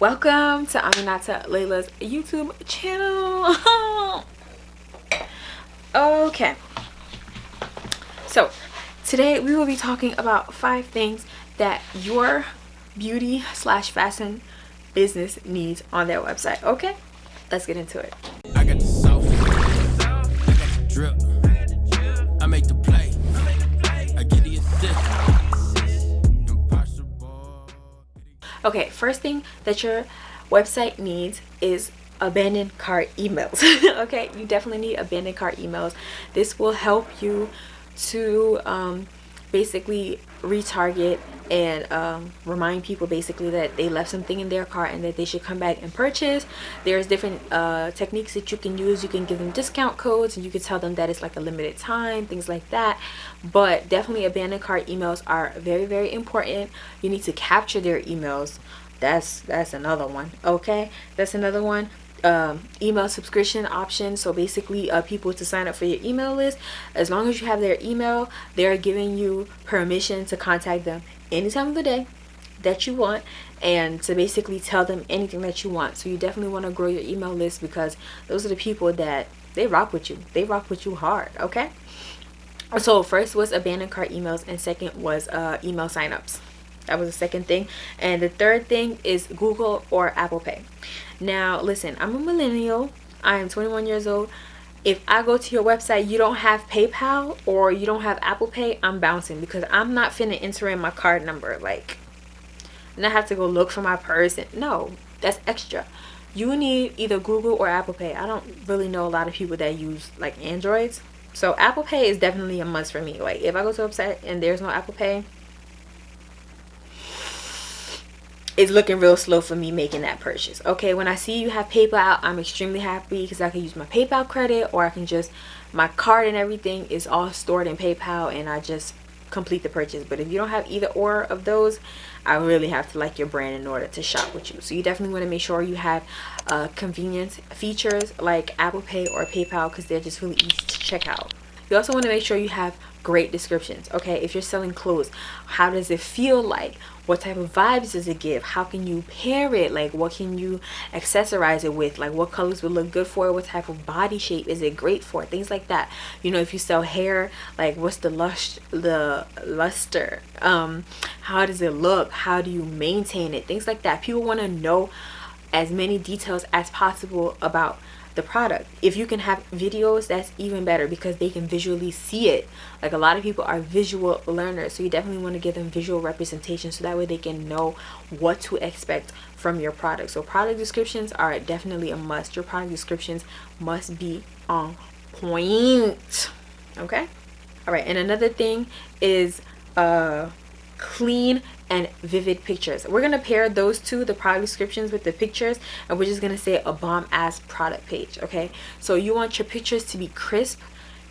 welcome to aminata layla's youtube channel. Okay. So today we will be talking about five things that your beauty slash fashion business needs on their website. Okay? Let's get into it Okay, first thing that your website needs is abandoned cart emails. okay, you definitely need abandoned cart emails. This will help you to um, basically retarget and um, remind people basically that they left something in their cart and that they should come back and purchase. There's different uh, techniques that you can use. You can give them discount codes and you can tell them that it's like a limited time things like that. But definitely abandoned cart emails are very very important. You need to capture their emails. That's that's another one okay? That's another one um, email subscription option. So basically uh, people to sign up for your email list as long as you have their email they're giving you permission to contact them any time of the day that you want and to basically tell them anything that you want. So you definitely want to grow your email list because those are the people that they rock with you. They rock with you hard okay? So first was abandoned cart emails and second was uh, email signups that was the second thing and the third thing is google or apple pay now listen i'm a millennial i am 21 years old if I go to your website, you don't have PayPal or you don't have Apple Pay, I'm bouncing because I'm not finna enter in my card number. Like, and I have to go look for my purse. No, that's extra. You need either Google or Apple Pay. I don't really know a lot of people that use like Androids. So Apple Pay is definitely a must for me. Like if I go to a website and there's no Apple Pay, it's looking real slow for me making that purchase. Okay when i see you have paypal i'm extremely happy because i can use my paypal credit or i can just my card and everything is all stored in paypal and i just complete the purchase. But if you don't have either or of those i really have to like your brand in order to shop with you. So you definitely want to make sure you have uh, convenience features like apple pay or paypal because they're just really easy to check out you also want to make sure you have great descriptions okay? If you're selling clothes how does it feel like? What type of vibes does it give? How can you pair it? Like what can you accessorize it with? Like what colors would look good for it? What type of body shape is it great for? Things like that. You know if you sell hair like what's the lush the luster? Um how does it look? How do you maintain it? Things like that. People want to know as many details as possible about the product. If you can have videos that's even better because they can visually see it. Like a lot of people are visual learners so you definitely want to give them visual representation so that way they can know what to expect from your product. So product descriptions are definitely a must. Your product descriptions must be on point okay? All right and another thing is uh clean and vivid pictures. We're going to pair those two the product descriptions with the pictures and we're just going to say a bomb ass product page okay? So you want your pictures to be crisp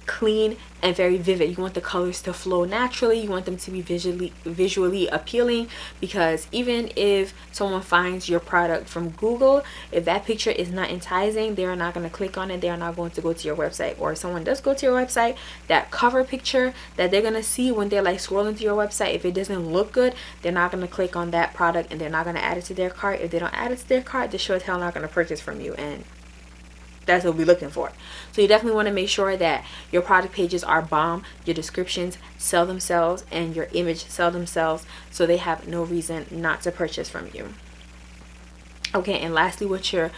clean and very vivid. You want the colors to flow naturally. You want them to be visually visually appealing because even if someone finds your product from google if that picture is not enticing they're not going to click on it. They're not going to go to your website. Or if someone does go to your website that cover picture that they're going to see when they're like scrolling through your website if it doesn't look good they're not going to click on that product and they're not going to add it to their cart. If they don't add it to their cart they're sure as hell not going to purchase from you. And that's what we're looking for. So you definitely want to make sure that your product pages are bomb your descriptions sell themselves and your image sell themselves so they have no reason not to purchase from you. Okay and lastly with your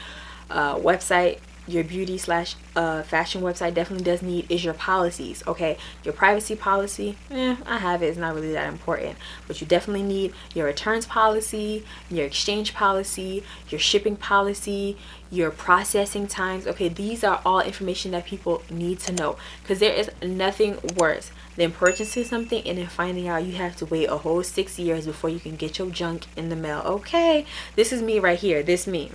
uh, website your beauty slash uh, fashion website definitely does need is your policies okay? Your privacy policy eh, i have it it's not really that important. But you definitely need your returns policy your exchange policy your shipping policy your processing times okay? These are all information that people need to know because there is nothing worse than purchasing something and then finding out you have to wait a whole six years before you can get your junk in the mail okay? This is me right here this me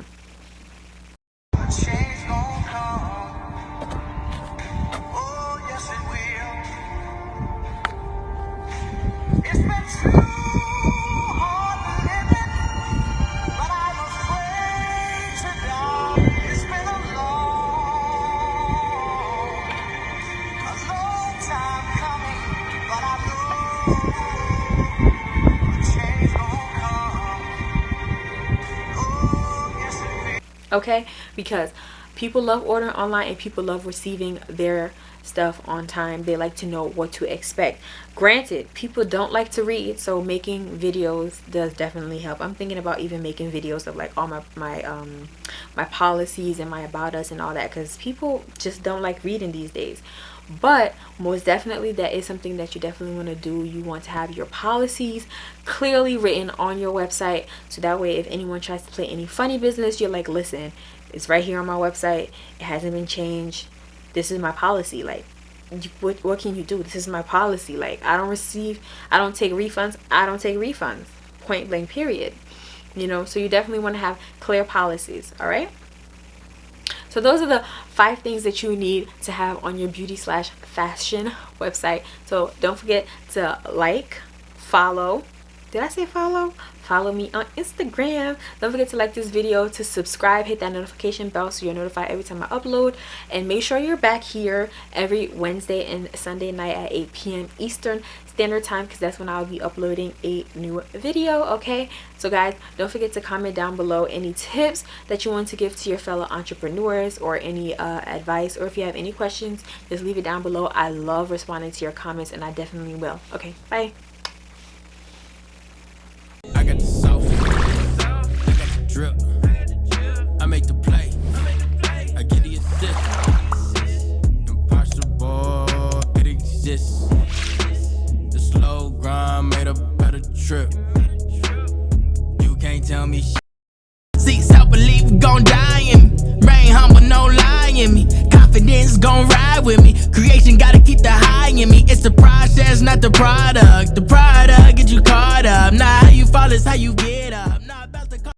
okay? Because people love ordering online and people love receiving their stuff on time. They like to know what to expect. Granted people don't like to read so making videos does definitely help. I'm thinking about even making videos of like all my my um my policies and my about us and all that because people just don't like reading these days but most definitely that is something that you definitely want to do. You want to have your policies clearly written on your website so that way if anyone tries to play any funny business you're like listen it's right here on my website. It hasn't been changed. This is my policy. Like what, what can you do? This is my policy. Like i don't receive i don't take refunds i don't take refunds. Point blank period. You know so you definitely want to have clear policies all right so those are the five things that you need to have on your beauty slash fashion website. So don't forget to like follow did i say follow? Follow me on instagram. Don't forget to like this video to subscribe hit that notification bell so you're notified every time i upload. And make sure you're back here every wednesday and sunday night at 8 p.m eastern standard time because that's when i'll be uploading a new video okay? So guys don't forget to comment down below any tips that you want to give to your fellow entrepreneurs or any uh, advice or if you have any questions just leave it down below. I love responding to your comments and i definitely will okay? Bye gon' ride with me. Creation gotta keep the high in me. It's the process, not the product. The product get you caught up. Nah, how you fall is how you get up.